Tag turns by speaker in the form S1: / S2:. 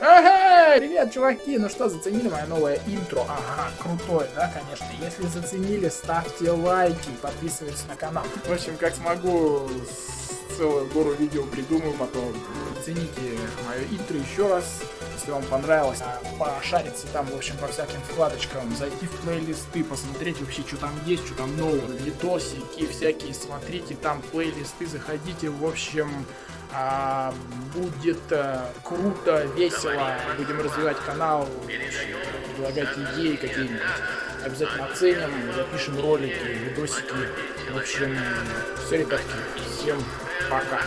S1: Ага, привет, чуваки! Ну что, заценили мое новое интро? Ага, крутое, да, конечно. Если заценили, ставьте лайки, подписывайтесь на канал. В общем, как смогу, целую гору видео придумаю, потом цените мое интро еще раз. Если вам понравилось, а, пошариться там, в общем, по всяким вкладочкам, зайти в плейлисты, посмотреть вообще, что там есть, что там нового, видосики всякие, смотрите там плейлисты, заходите, в общем, а, будет а, круто, весело, будем развивать канал, предлагать идеи какие-нибудь, обязательно оценим, запишем ролики, видосики, в общем, все, ребятки, всем пока.